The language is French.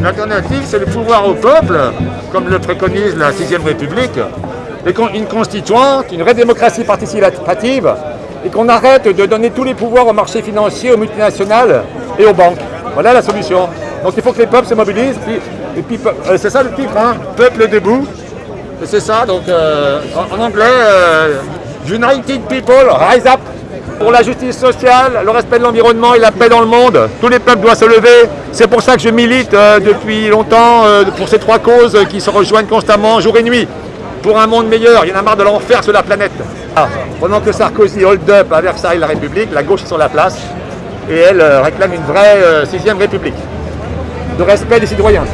L'alternative, c'est le pouvoir au peuple, comme le préconise la 6ème République, et une constituante, une vraie démocratie participative, et qu'on arrête de donner tous les pouvoirs aux marchés financiers, aux multinationales et aux banques. Voilà la solution. Donc il faut que les peuples se mobilisent, puis, euh, c'est ça le titre, hein, Peuple debout. C'est ça, donc euh, en, anglais, euh, United People Rise Up pour la justice sociale, le respect de l'environnement et la paix dans le monde. Tous les peuples doivent se lever. C'est pour ça que je milite depuis longtemps pour ces trois causes qui se rejoignent constamment jour et nuit. Pour un monde meilleur, il y en a marre de l'enfer sur la planète. Ah, pendant que Sarkozy hold up à Versailles la République, la gauche est sur la place et elle réclame une vraie sixième République de respect des citoyens.